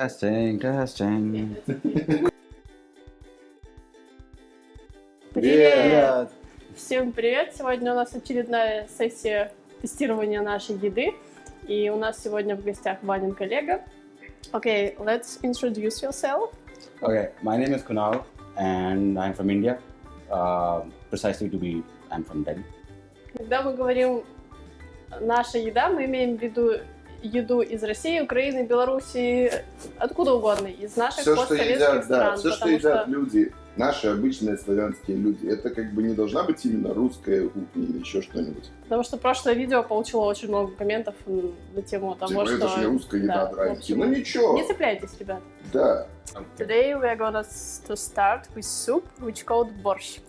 Testing, testing. Привет! Всем привет! Сегодня у нас очередная сессия тестирования нашей еды. И у нас сегодня в гостях Ванин коллега. Okay, let's introduce yourself. Okay, my name is Kunal and I'm from India. Uh, precisely to be, I'm from Delhi. Когда мы говорим «наша еда», мы имеем в виду еду из России, Украины, Белоруссии, откуда угодно, из наших все, что едят, стран. да, все, что едят люди, наши обычные славянские люди, это как бы не должна быть именно русская кухня или еще что-нибудь. Потому что прошлое видео получило очень много комментов на тему того, Типа, что... это же не русская еда, да, общем, Ну ничего, Не цепляйтесь, ребят. да. Today we are gonna s- to start with soup, which called borscht.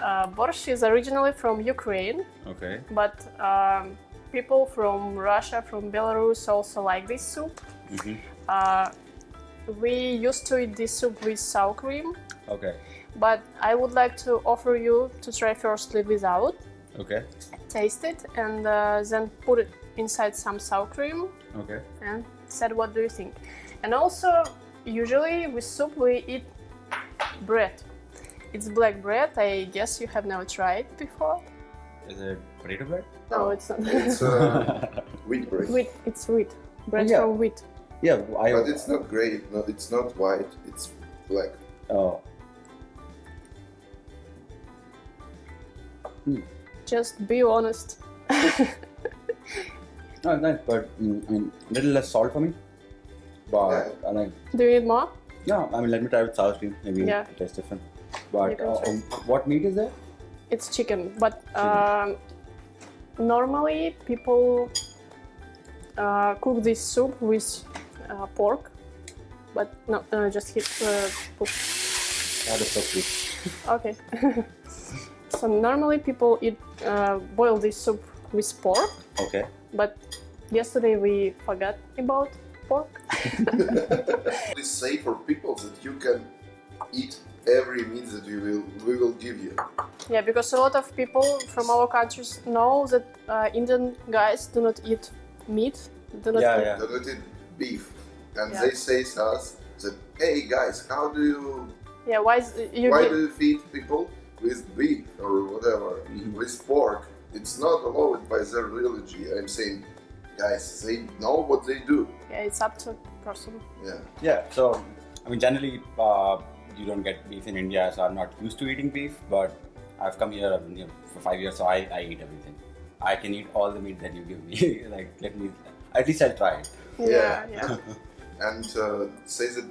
Uh, borscht is originally from Ukraine, Okay. but um, people from Russia, from Belarus also like this soup. hmm Uh, we used to eat this soup with sour cream, Okay. but I would like to offer you to try firstly without, Okay. taste it, and uh, then put it inside some sour cream Okay. and said what do you think. And also, usually with soup we eat bread. It's black bread. I guess you have never tried before. Is it potato bread? No, it's not. It's uh, wheat bread. wheat. It's wheat. Bread Yeah. from wheat. yeah, I. But it's not grey, no, it's not white, it's black. Oh. Just be honest. No, nice, but mm, I mean, little less salt for me. But Yeah. I like. Do you need more? Yeah, I mean, let me try with sour cream. Maybe Yeah. it tastes different. You But uh, um, what meat is there? It's chicken, but um, normally people uh, cook this soup with uh, pork. But no, uh, just hit. Uh, put That is so sweet. Okay. so normally people eat uh, boil this soup with pork, Okay. but yesterday we forgot about pork. Please safe for people that you can eat every meat that we will we will give you. Yeah, because a lot of people from our countries know that uh, Indian guys do not eat meat. Do not Yeah, eat- yeah. Don't eat beef, and Yeah. they say to us that, hey guys, how do you Yeah, why is you why do you feed people with beef or whatever Mhm. with pork? It's not allowed by their religion. I'm saying, guys, they know what they do. yeah, it's up to person. Yeah. Yeah, so I mean, generally, uh, you don't get beef in India, so I'm not used to eating beef. But I've come here, I've been here for five years, so I, I eat everything. I can eat all the meat that you give me. like, let me, at least I'll try it. Yeah, Yeah. yeah. And uh, say that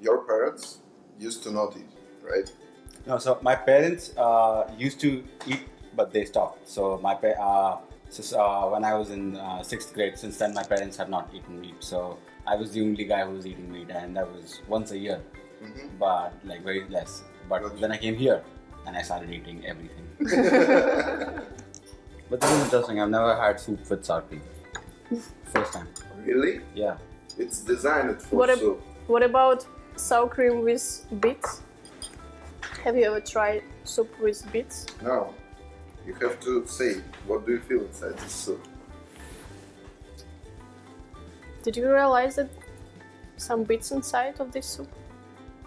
your parents used to not eat, right? No, so my parents uh, used to eat, but they stopped. So my pa- uh, so, uh, when I was in uh, sixth grade, since then my parents have not eaten meat. So I was the only guy who was eating meat, and that was once a year, Mhm. but like very less. But Gotcha. then I came here, and I started eating everything. But this is interesting. I've never had soup with sour cream. First time. really? Yeah. It's designed for What ab- soup. What about sour cream with beets? Have you ever tried soup with beets? No. You have to say, what do you feel inside this soup? Did you realize that some beets inside of this soup?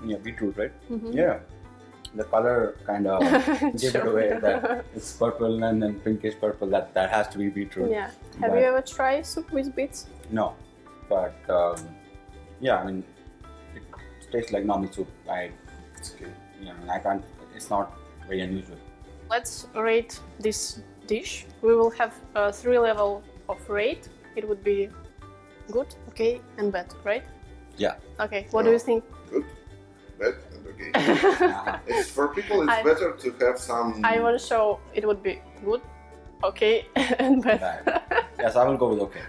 Yeah, beetroot, right? Mhm. Yeah. The color kind of give it away that it's purple and then pinkish purple. That that has to be beetroot. Yeah. Have But- you ever tried soup with beets? No, but um, yeah, I mean, it tastes like normal soup. I, It's you know, I can't. It's not very unusual. Let's rate this dish. We will have a three level of rate. It would be good, okay, and bad, right? Yeah. Okay. What do you think? Good, bad, and okay. Uh-huh. it's for people. It's I- better to have some. I want to show it would be good, okay, and bad. Bad. yes, I will go with okay.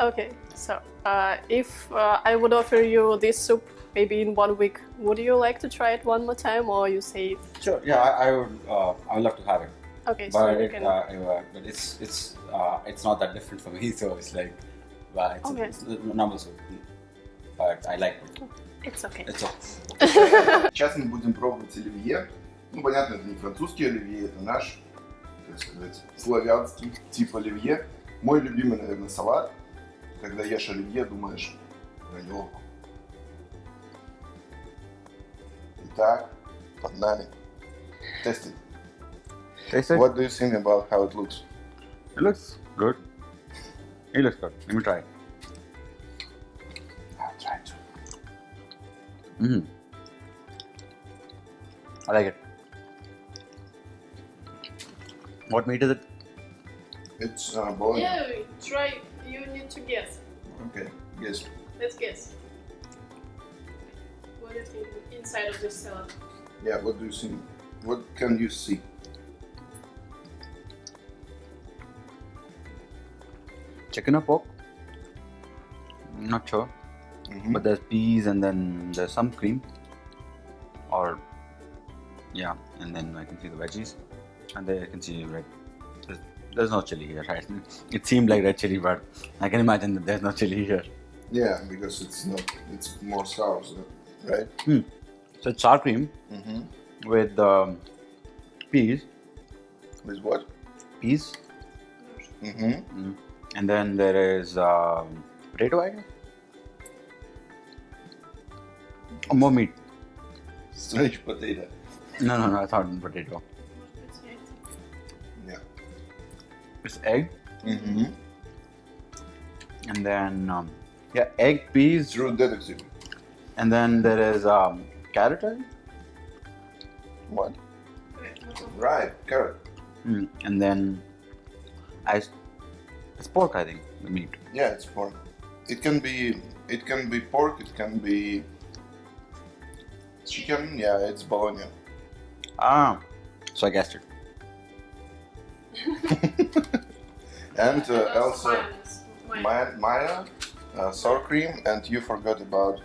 Okay. So, uh, if uh, I would offer you this soup maybe in one week, would you like to try it one more time, or you say Sure. Yeah, I, I would. Uh, I would love to have it, okay? So but you it, can. uh, uh, but it's it's uh, it's not that different for me. So it's like, well, it's, Okay. it's normal soup, but I like it. It's okay. It's okay. Сейчас мы будем пробовать оливье. Ну, понятно, это не французский оливье, это наш, так сказать, славянский тип оливье. Мой любимый, наверное, салат. Когда ешь оливье, думаешь про него. Итак, под нами. Taste What do you think about how it looks? It looks good. It looks good. Let me try it. Mm. I like it. What meat is it? It's uh, bologna. Yeah, try. You need to guess. Okay, guess. Let's guess. What is inside of this salad? Yeah, what do you see? What can you see? Chicken or pork? Not sure. Mhm. But there's peas and then there's some cream. Or yeah, and then I can see the veggies. And then I can see red. There's, there's no chili here, right? It seemed like red chili, but I can imagine that there's no chili here. Yeah, because it's not. It's more sour, so, right? So it's sour cream Mm-hmm. with um, peas, With what? peas, Mm-hmm. mm. and then there is um, potato, I guess. Oh, more meat. Strange potato. No, no, no, I thought potato. Yeah. It's egg, Mm-hmm. and then um, yeah, egg, peas, True detective. and then there is um, carrot. What? Right, carrot. Mm. and then I, it's pork, I think, the meat. Yeah, it's pork. It can be. It can be pork. It can be chicken. Yeah, it's bologna. Ah, so I guessed it. And uh, also mayonnaise. Mayonnaise. Maya, Maya uh, sour cream, and you forgot about.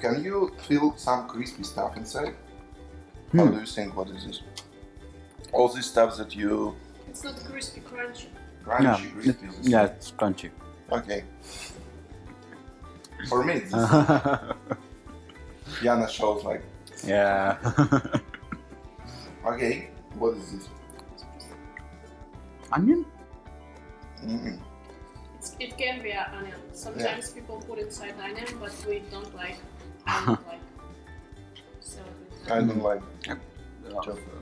Can you feel some crispy stuff inside? How Hmm. do you think? What is this? All this stuff that you It's not crispy, crunchy. crunchy, yeah, crispy. it- yeah, it's crunchy. Okay. For me, this Yana shows like. yeah. Okay, what is this? Onion? Mm-mm. It's, it can be an onion. Sometimes people put inside onion, but we don't like. I don't like salad with I onion. don't like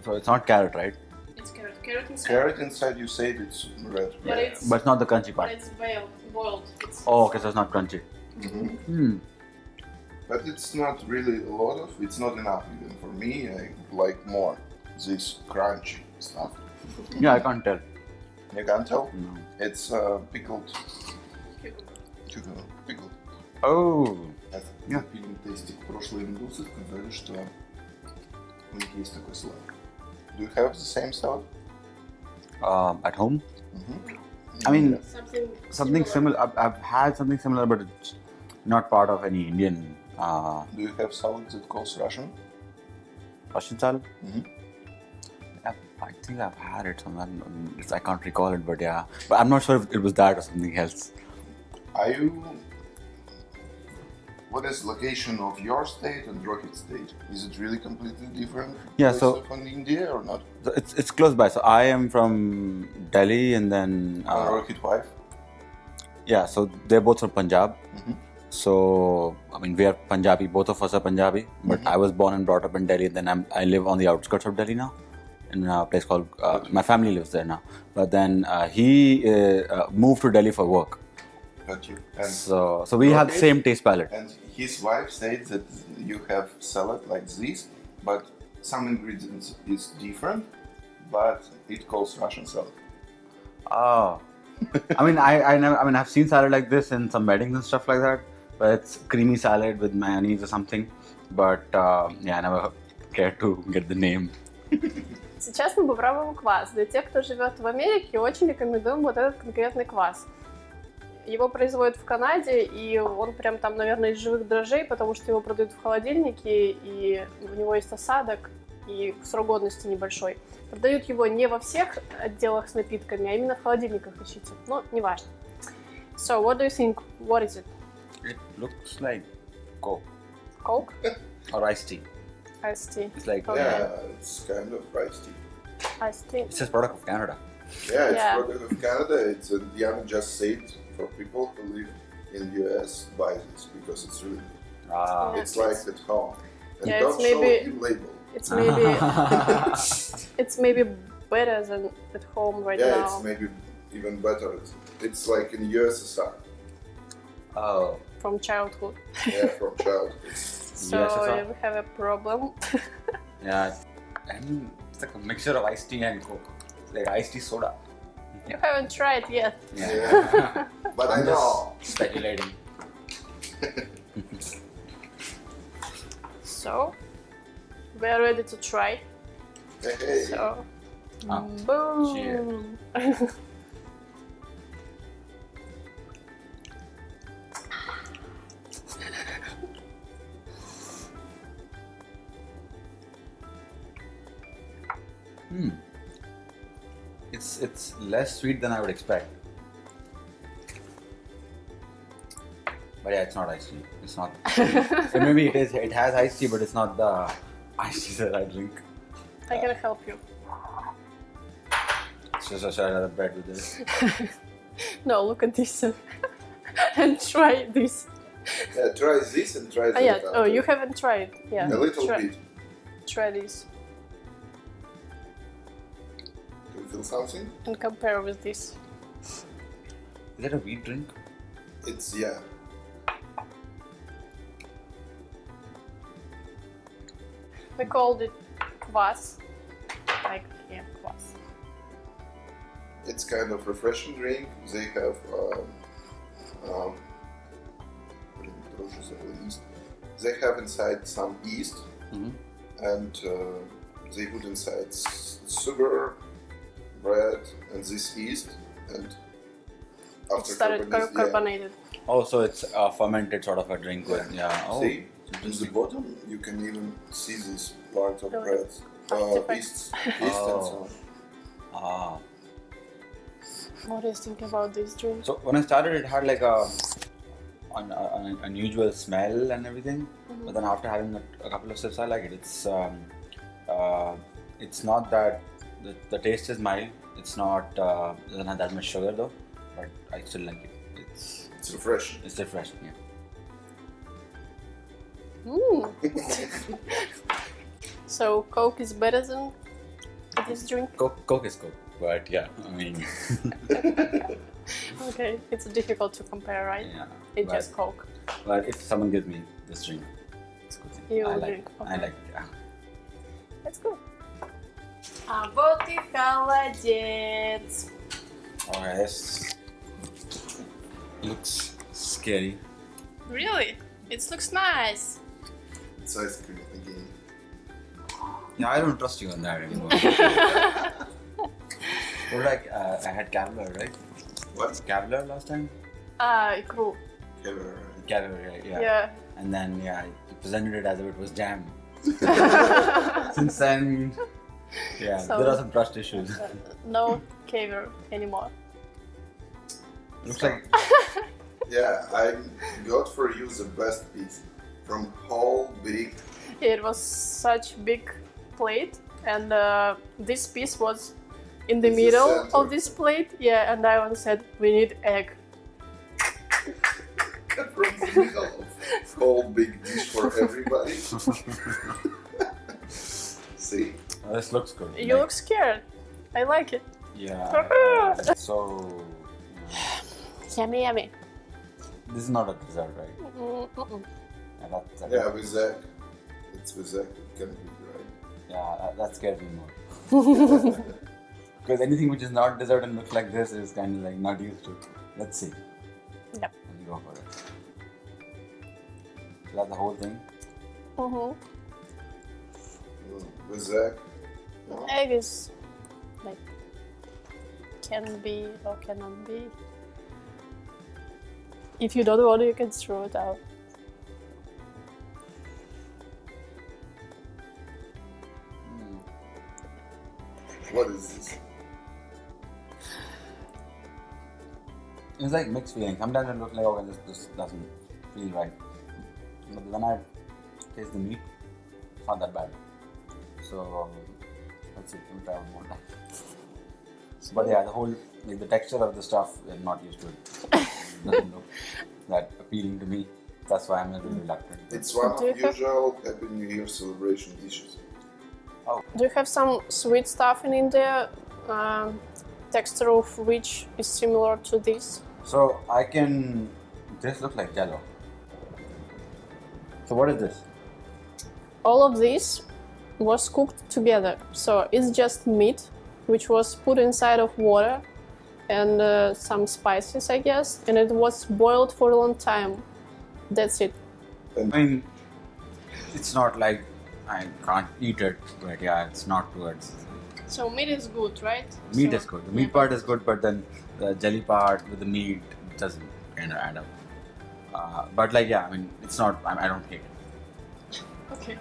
so it's not carrot, right? It's carrot. Carrot inside. carrot inside. You said it's red. But right? it's But it's not the crunchy but part. it's boiled. Boiled. It's Oh, okay, so it's not crunchy. Mhm. Hmm But it's not really a lot of. It's not enough even for me. I like more this crunchy stuff. Yeah, I can't tell. You can tell. No. It's uh, pickled cucumber. cucumber. Pickled. Oh. Я пили тестик прошлые индусы, сказали, что у них есть такой салат. Do you have the same salad? Um, at home? Mhm. I mean, Yeah. Something. Something similar. I've, I've had something similar, but it's not part of any Indian uh, Do you have salad that calls Russian? Russian salad. Mhm. I, I think I've had it somewhere. I can't recall it, but yeah. But I'm not sure if it was that or something else. Are you? What is location of your state and Rocket State? Is it really completely different? Yeah, so- from India or not? So it's it's close by. So I am from Delhi, and then Uh, uh, Rocket wife. yeah. So they're both from Punjab. Mhm. So I mean, we are Punjabi. Both of us are Punjabi. But I was born and brought up in Delhi. And then I'm, I live on the outskirts of Delhi now, in a place called. Uh, my family lives there now. But then uh, he uh, uh, moved to Delhi for work. Got you. And So so we have the same taste palette. and his wife said that you have salad like this, but some ingredients is different, but it calls Russian salad. Oh. I mean, I, I never. I mean, I've seen salad like this in some weddings and stuff like that. But it's creamy salad with mayonnaise or something. But uh, yeah, I never cared to get the name. Сейчас мы попробуем квас. Для тех, кто живет в Америке, очень рекомендуем вот этот конкретный квас. Его производят в Канаде, и он прям там, наверное, из живых дрожжей, потому что его продают в холодильнике, и у него есть осадок, и срок годности небольшой. Продают его не во всех отделах с напитками, а именно в холодильниках ищите. Ну, неважно. So, what do you think? What is it? It looks like Coke Coke? or iced tea. Iced tea. It's like Okay. Yeah, it's kind of rice tea. Iced tea. it says product of Canada. Yeah, it's Yeah. product of Canada. It's uh, Diana just said for people who live in the US buy this because it's really Ah. Yeah. it's like at home. And Yeah, don't it's maybe- show the label. It's maybe it's maybe better than at home right Yeah, now. Yeah, it's maybe even better. It's, it's like in the USSR. oh, from childhood. Yeah, from childhood. So USSR? we have a problem. yeah. I mean, it's like a mixture of iced tea and coke. It's like iced tea soda. you haven't tried yet. Yeah. But I I'm know. just speculating. So we're ready to try. Hey, hey. So Ah, boom. Less sweet than I would expect. But yeah, it's not iced tea. It's not. so maybe it is. It has iced tea, but it's not the iced tea that I drink. I can help you. So, so should I have bread with this? No, look at this and try this. Yeah, try this and try Oh, that. yeah. Oh, you haven't tried. Yeah. A little try, bit. Try this do something. And compare with this. Is that a wheat drink? It's, yeah. We called it kvass, like yeah, kvass. It's kind of refreshing drink. They have um, um, They have inside some yeast, mm -hmm. and uh, they put inside sugar bread, and this yeast and It after started car- carboniz- yeah. Oh, so it's a fermented sort of a drink with yeah. Oh, See, in the bottom you can even see this part of Oh, bread, uh, artifact. yeast, yeast and so on. Ah. What do you think about this drink? So when I started, it had like a an, an unusual smell and everything. Mm-hmm. But then after having a, a couple of sips, I like it. It's um, uh, it's not that the, the taste is mild. It's not uh, doesn't have that much sugar though, but I still like it. It's It's refreshing. it's refreshing. Yeah. Mm. so Coke is better than this drink? Coke, Coke is Coke, but yeah, I mean, Okay, it's difficult to compare, right? yeah. It's but, just Coke. but if someone gives me this drink, it's good thing. You I like drink, it. I like it. Yeah. Let's go. А вот и холодец. Oh, yes. Looks scary. Really? It looks nice. It's ice cream again. Yeah, I don't trust you on that anymore. Well, like uh, I had Cavalier, right? What? Cavalier last time. А, икру. Ever. Cavalier, yeah. Yeah. And then yeah, you presented it as if it was jam. Since then, yeah, So- there are some trust issues. no caviar anymore. Looks like Yeah, I got for you the best piece from whole big. It was such big plate, and uh, this piece was in the It's middle center. of this plate. Yeah, and Ivan said we need egg. from the middle of whole big dish for everybody. See, this looks good. You Like, look scared. I like it. yeah. so. Yummy, yummy. this is not a dessert, right? Mm-mm. Yeah, that, that, yeah, with Zach, it's with Zach. It can be right. yeah, that, that scares me more. Because anything which is not dessert and looks like this is kind of like not used to. Let's see. Yep. Let me go for it. Is that the whole thing? Mhm. Mm, With Zach. No? Egg is like can be or cannot be. If you don't want it, you can throw it out. Hmm. What is this? It's like mixed feelings. Sometimes it looks like okay, this, this doesn't feel right, but when I taste the meat, it's not that bad. So let's see, let me try one more time. But yeah, the whole like the texture of the stuff, I'm not used to it. It doesn't look that appealing to me. That's why I'm a little reluctant. It's one of have- usual Happy New Year celebration dishes. Oh. Do you have some sweet stuff in India? Um, texture of which is similar to this? So I can. This looks like jello. So what is this? All of this was cooked together. So it's just meat, which was put inside of water and uh, some spices, I guess, and it was boiled for a long time. That's it. I mean, it's not like I can't eat it, but yeah, it's not towards. So meat is good, right? Meat So- is good. The meat part is good, but then the jelly part with the meat doesn't kind of add up. Uh, but like, yeah, I mean, it's not. I, I don't hate it. Okay.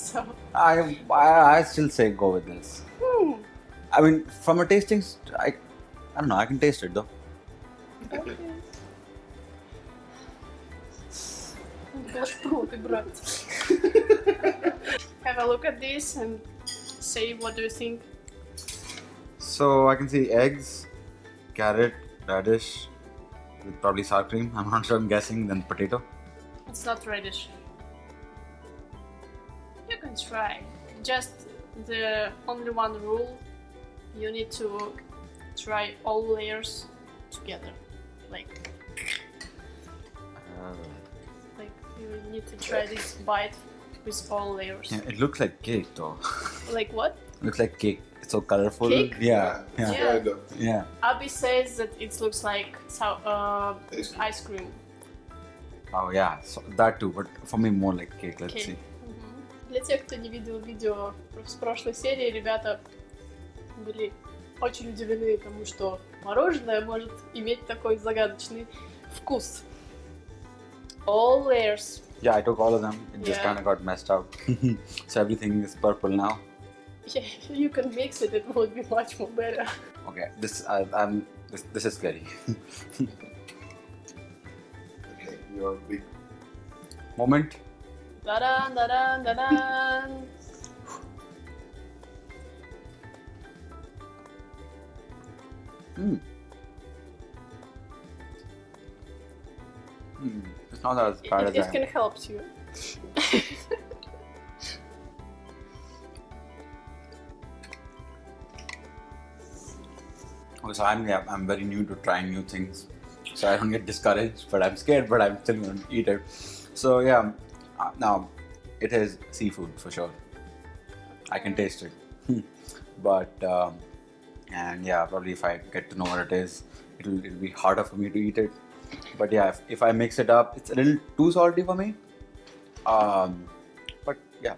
So I I, I still say go with this. Hmm. I mean, from a tasting, st- I I don't know. I can taste it though. Okay. Have a look at this and say what do you think. So I can see eggs, carrot, radish, with probably sour cream. I'm not sure. I'm guessing. Then potato. It's not radish. You can try. Just the only one rule you need to try all layers together. Like Uh, like you need to try this bite with all layers. yeah, it looks like cake though. Like what? looks like cake. It's so colorful. Cake? Yeah. Yeah. Yeah. Kind. Yeah. Abby says that it looks like so, uh, Ice cream. ice cream. Oh yeah. So that too, but for me more like cake. Let's Cake. see. Для тех, кто не видел видео с прошлой серии, ребята были очень удивлены тому, что мороженое может иметь такой загадочный вкус. All layers. Yeah, I took all of them. It just Yeah. kind of got messed up. so everything is purple now. Yeah, you can mix it, it would be much more better. Okay, this uh, I'm this, this is scary. Okay, you're big. Moment. Da-dan, da-dan, da-dan. Hmm. Hmm. It's not as bad it, as it I can help you. Okay, so I'm yeah, I'm very new to trying new things, so I don't get discouraged. But I'm scared, but I'm still to eat it. So yeah, now it is seafood for sure. I can taste it, but um, and yeah, probably if I get to know what it is, it'll it'll be harder for me to eat it. But yeah, if, if I mix it up, it's a little too salty for me. Um, but yeah,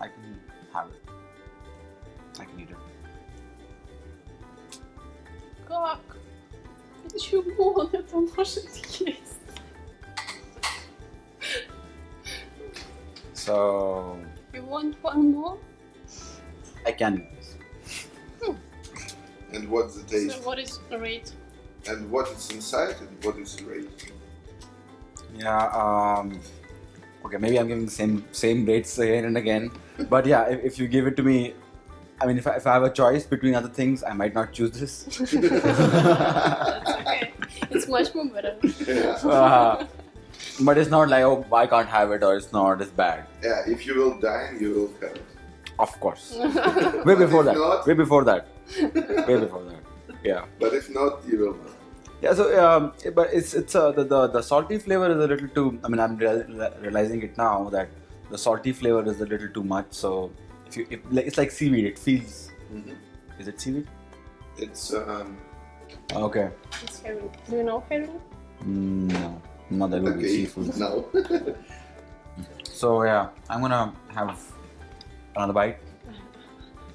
I can have it. I can eat it. Как? Почему он это может есть? So You want one more? I can eat. And what's the taste? So what is the rate? And what is inside and what is the rate? Yeah. Um, okay, maybe I'm giving the same same rates again and again. But yeah, if, if you give it to me, I mean, if I, if I have a choice between other things, I might not choose this. That's okay. It's much more better. Yeah. Uh, but it's not like oh I can't have it or it's not it's bad. yeah, if you will dine, you will have it. Of course. Way before that. not- Way before that. Way before that. Yeah. But if not, you will not. Yeah, so um, but it's it's uh, the, the the salty flavor is a little too. I mean, I'm real- realizing it now that the salty flavor is a little too much. So if you, if, like, it's like seaweed. It feels. Mhm. Is it seaweed? It's um, Okay. It's herring. Do you know herring? Mm, no, not that would be okay. seafood. No. So yeah, I'm gonna have another bite,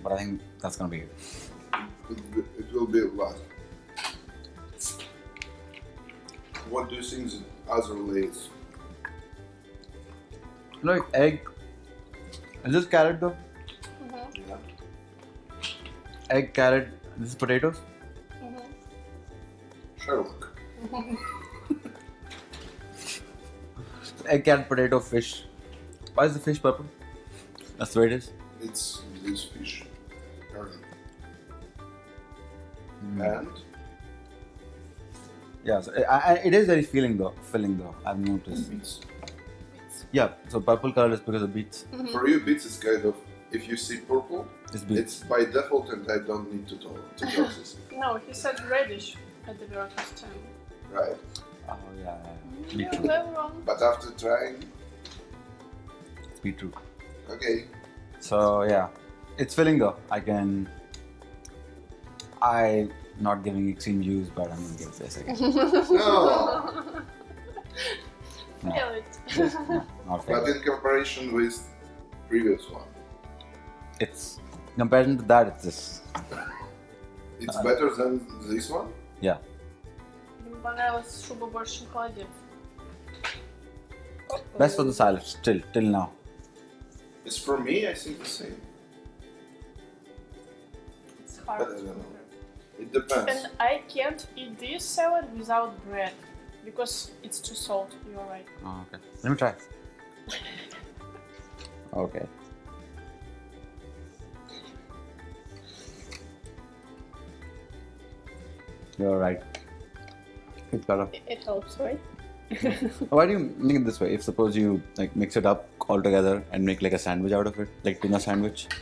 but I think that's gonna be it. it, it will be a lot. What do you think the other layers? Like egg. Is this carrot though? Mm-hmm. Yeah. Egg, carrot. This is potatoes. Mm-hmm. Sherlock. Egg, carrot, potato, fish. Why is the fish purple? That's the way it is. It's this fish. Mm. And Yeah, so I, I, it is very filling though. Filling though. I've noticed. it's Yeah, so purple color is because of beets. For you, beets is kind of if you see purple, It's beets. it's by default, and I don't need to tell to tell this. No, he said reddish at the very first time. Right. Oh yeah, yeah, yeah. You're beetroot. very wrong. But after trying, It's beetroot. okay. So yeah, it's filling though. I can. I not giving extreme juice, but I'm gonna give this again. No. No, Feel it. not But in comparison with previous one, It's comparison to that, it's this. it's Uh, better than this one. Yeah. Мне понравилась шуба больше, чем холодец. Best for the salad still till now. It's for me. I think the same. It's hard. But I don't know. It depends. And I can't eat this salad without bread because it's too salt. You're right. Oh, okay. Let me try. Okay. You're right. It's better. It, it helps, right? Why do you make it this way? If suppose you like mix it up all together and make like a sandwich out of it, like tuna sandwich.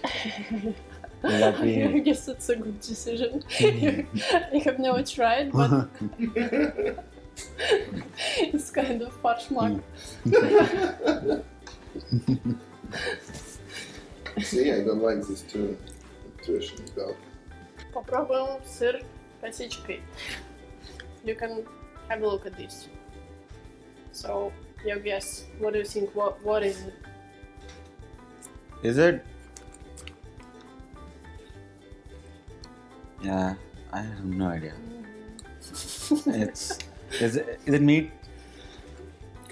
Will that I be? guess it's a good decision. I have never tried, but it's kind of farshmak. See, I don't like this too. Nutrition without. Попробуем сыр косичкой. You can have a look at this. So, your guess. What do you think? What What is it? Is it? Yeah, I have no idea. It's is it is it meat?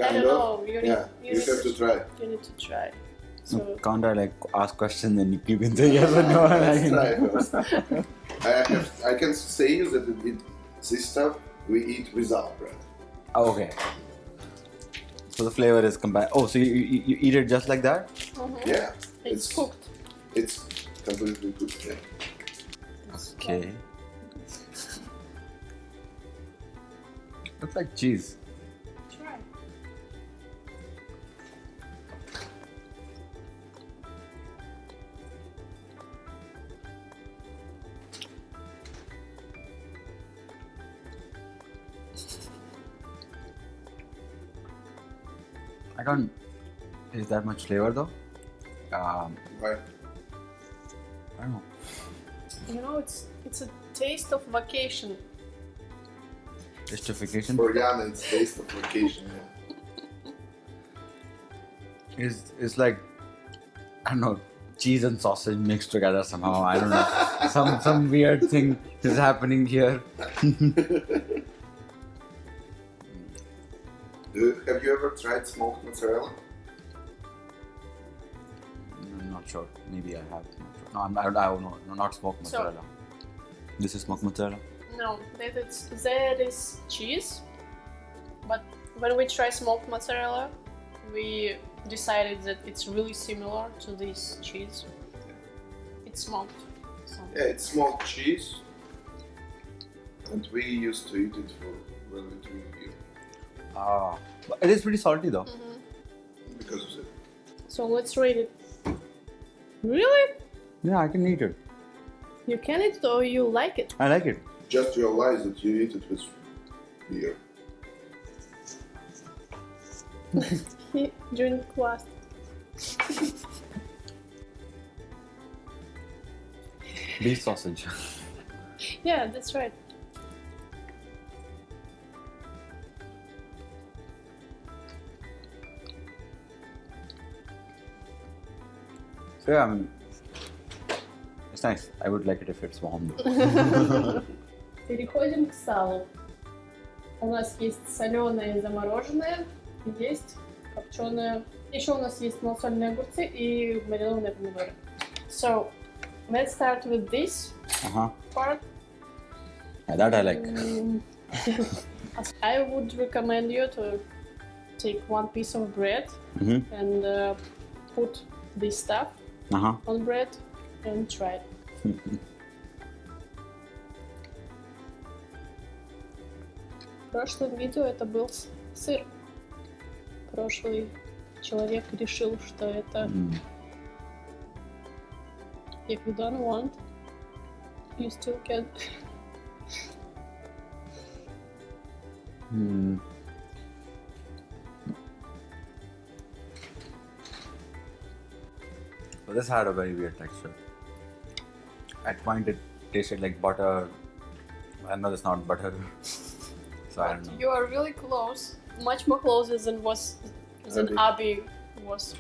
I don't of. know. You need, Yeah, you, you need have to try. You need to try. No, So, can't I like ask questions and you can say yes or no? I Let's can- try first. I have. I can say you that it, it, this stuff we eat without bread. Oh, okay. So the flavor is combined. Oh, so you, you, you eat it just like that? Mhm. Yeah, it's, it's- cooked. it's completely good. Yeah. It's Okay. Looks like cheese. I can't. Is that much flavor though? Um, Right. I don't know. You know, it's it's a taste of vacation. Justification For Yana, it's taste of vacation. Yeah. is is like I don't know cheese and sausage mixed together somehow. I don't know. some some weird thing is happening here. ever tried smoked mozzarella? I'm not sure. Maybe I have. Not sure. No, I'm, I, I don't know. No, not smoked So- mozzarella. this is smoked mozzarella. No, that it's there is cheese, but when we try smoked mozzarella, we decided that it's really similar to this cheese. It's smoked. So. Yeah, it's smoked cheese, and we used to eat it for when we drink beer Ah, but it is pretty salty though. Mhm. because of it. So let's rate it. Really? Yeah, I can eat it. You can eat it or you like it? I like it. Just realize that you eat it with beer. Drink last. Beef sausage. Yeah, that's right. yeah, I mean, it's nice. I would like it if it's warm though. Переходим к салу. У нас есть соленое и замороженное, и есть копченое. Еще у нас есть малосольные огурцы и маринованные помидоры. So, let's start with this Uh huh. part. Yeah, that I like. Mm. I would recommend you to take one piece of bread Mm-hmm. and uh, put this stuff Uh huh. on bread and try. В прошлом видео это был сыр. Прошлый человек решил, что это Mm. if you don't want, you still can. Hmm. But this had a very weird texture. At point, it tasted like butter. I know it's not butter, so I don't know. You are really close, much more closer than was than Abby was.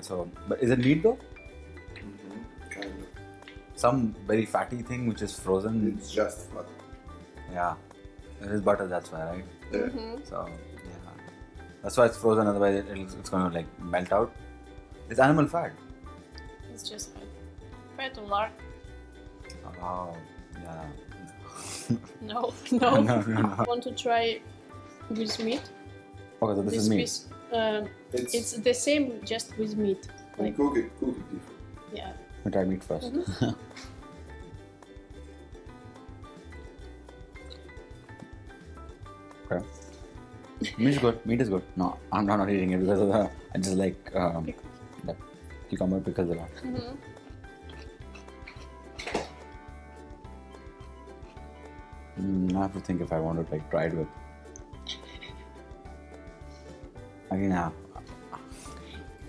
So, but is it meat though? hmm Kind of. Some very fatty thing which is frozen. It's just fat. Yeah, it is butter. That's why, right? Yeah. hmm So yeah, that's why it's frozen. Otherwise, it, it's, it's going to like melt out. It's animal fat. It's just fat. Fat or lard? Oh, yeah. No, no, no. no, no. Want to try with meat? Okay, so this, is meat. piece, uh, It's, it's the same, just with meat. and Like cook it, cook it different. yeah. We try meat 1st Meat is good. Meat is good. No, I'm not, not eating it because of the. I just like um, the cucumber pickles a lot. hmm Mm, I have to think if I want to like try it with. Again, yeah.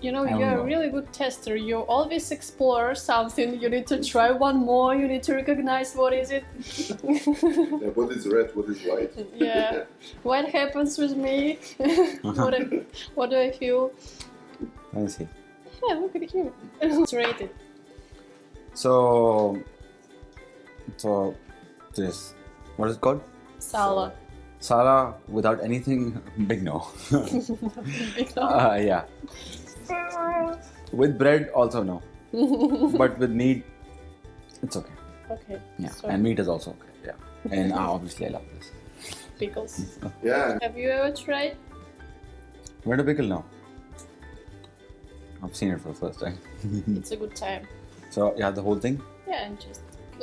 You know, I you're know. a really good tester. You always explore something. You need to try one more. You need to recognize what is it. Yeah, what is red, what is white? yeah. What happens with me? what, I, what do I feel? Let me see. Yeah, look at him. it's rated. So, so this, what is it called? Sala. Sala without anything, big no. Big no. uh, yeah. With bread, also no. But with meat, it's okay. okay. Yeah, So, and meat is also okay. Yeah, and uh, obviously I love this. pickles. Yeah, Have you ever tried? Where to pickle now? I've seen it for the first time. It's a good time. So yeah, the whole thing. Yeah, and just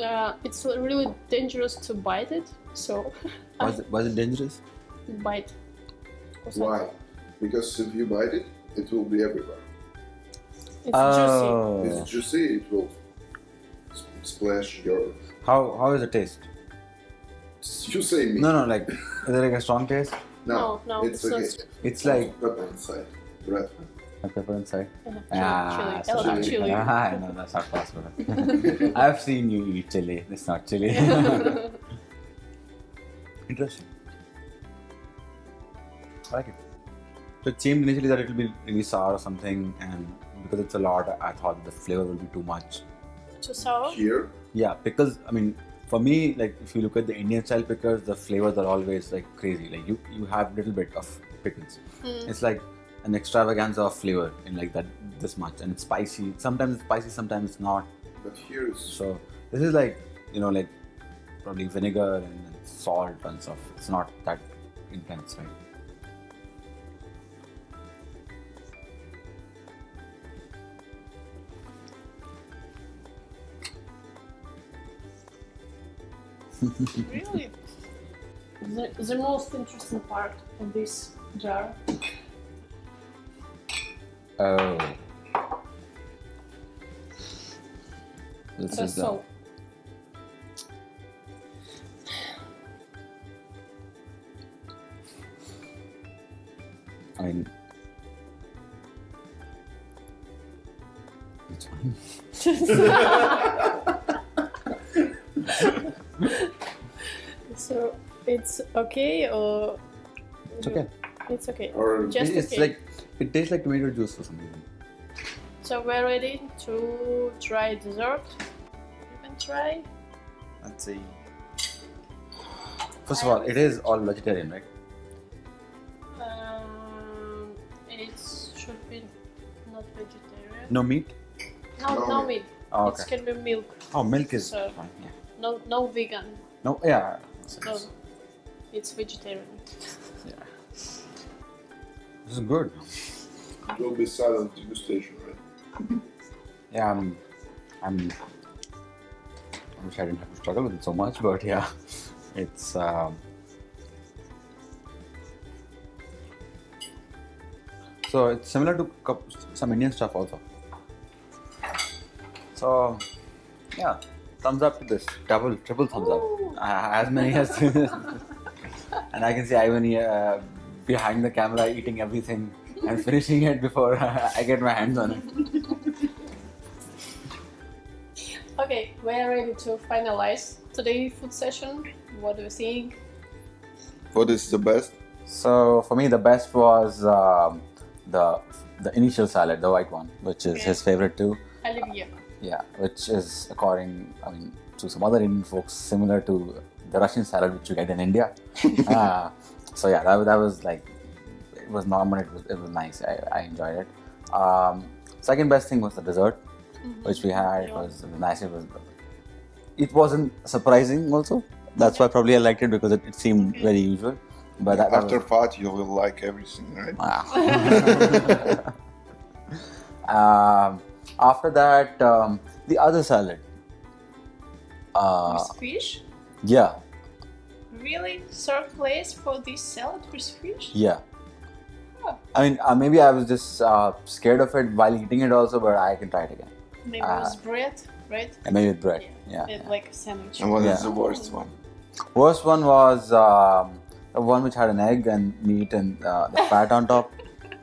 uh, it's really dangerous to bite it. So Why is it, why is it dangerous? bite. why? Because if you bite it, it will be everywhere. It's oh, It's juicy, it will splash your. how how is it taste? You say me. No, no, like is it like a strong taste? No, No, no, it's, it's okay. s- It's like pepper inside. Red. a pepper inside. juicy. Ah, chili, so chili. chili. chili. Ah, no, that's not possible. I've seen you eat chili. It's not chili. Interesting. I like it. So it seemed initially that it will be really sour or something, and because it's a lot, I thought the flavor will be too much. Too sour? Here, Yeah, because I mean, for me, like if you look at the Indian style pickles, the flavors are always like crazy. Like you, you have little bit of pickles. Mm. It's like an extravaganza of flavor in like that this much, and it's spicy. Sometimes it's spicy, sometimes it's not. but here is So this is like you know like probably vinegar and, and salt and stuff. It's not that intense, right? Really? The, the most interesting part of this jar. Oh. This is the salt. I mean, it's fine. okay or It's okay. it's okay. or Just it's okay. like it tastes like tomato juice for some reason. So we're ready to try dessert. You can try. Let's see. First of all, it is all vegetarian, right? Um, it should be not vegetarian. No meat. No, No no meat. meat. Oh, It can be milk. Oh, milk is So- fine. Yeah. No, no vegan. No, yeah. No, it's vegetarian. Yeah. This is good. it will be silent degustation, right? Yeah, I'm. I'm. I wish I didn't have to struggle with it so much, but yeah, it's. Um, So it's similar to some Indian stuff also. So yeah, thumbs up to this. Double, triple thumbs up. Uh, as many as. and I can see Ivan here uh, behind the camera eating everything and finishing it before I get my hands on it. Okay, we are ready to finalize today's food session. What do you think? What is the best? So for me, the best was um, the the initial salad, the white one, which is Okay. his favorite too. Olivier. Yeah, which is according, I mean, to some other Indian folks, similar to the Russian salad which you get in India. uh, so yeah, that, was- that was like, it was normal. It was it was nice. I, I enjoyed it. Um, second best thing was the dessert, which we had. It was, it was nice. It was. It wasn't surprising also. That's why probably I liked it because it, it seemed very usual. But that, that After was, fat, you will like everything, right? Wow. um, after that, um, the other salad. Uh, fish? Yeah, Really? Third place for this salad with fish? yeah. Oh. I mean, uh, maybe I was just uh, scared of it while eating it also, but I can try it again. Maybe Uh, with bread, right? And maybe with bread. Yeah. It- yeah. Like a sandwich. And what is Yeah. the worst one? Worst one was um, the one which had an egg and meat and uh, the fat on top.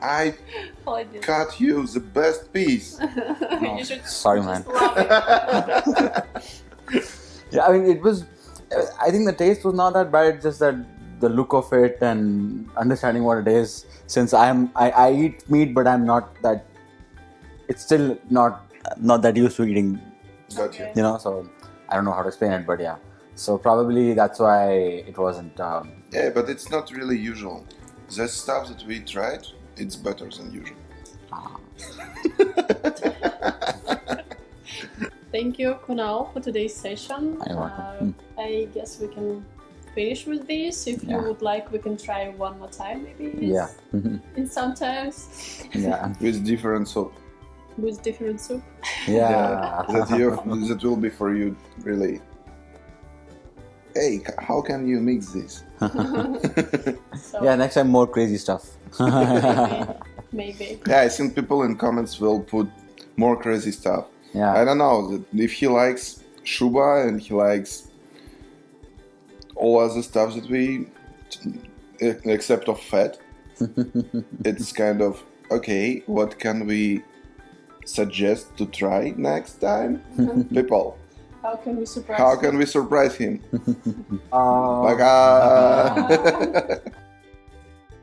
I cut you the best piece. you should sorry, just man. love it. Yeah, I mean, it was. I think the taste was not that bad. It's just that the look of it and understanding what it is. Since I'm, I, I eat meat, but I'm not that. It's still not not that used to eating, Got you. You know. So I don't know how to explain it, but yeah. So probably that's why it wasn't. Um, Yeah, but it's not really usual. The stuff that we tried, it's better than usual. Thank you, Kunal, for today's session. You're welcome. Uh, Mm. I guess we can finish with this. If you would like, we can try one more time, maybe. yeah, In sometimes yeah, With different soup. with different soup. yeah. that, you, that will be for you, really. Hey, how can you mix this? So yeah, next time more crazy stuff. maybe, maybe. Yeah, I think people in comments will put more crazy stuff. I don't know that if he likes Shuba and he likes all other stuff that we, except of fat, it's kind of okay. What can we suggest to try next time, people? How can we surprise How you? can we surprise him? Uh, Bye.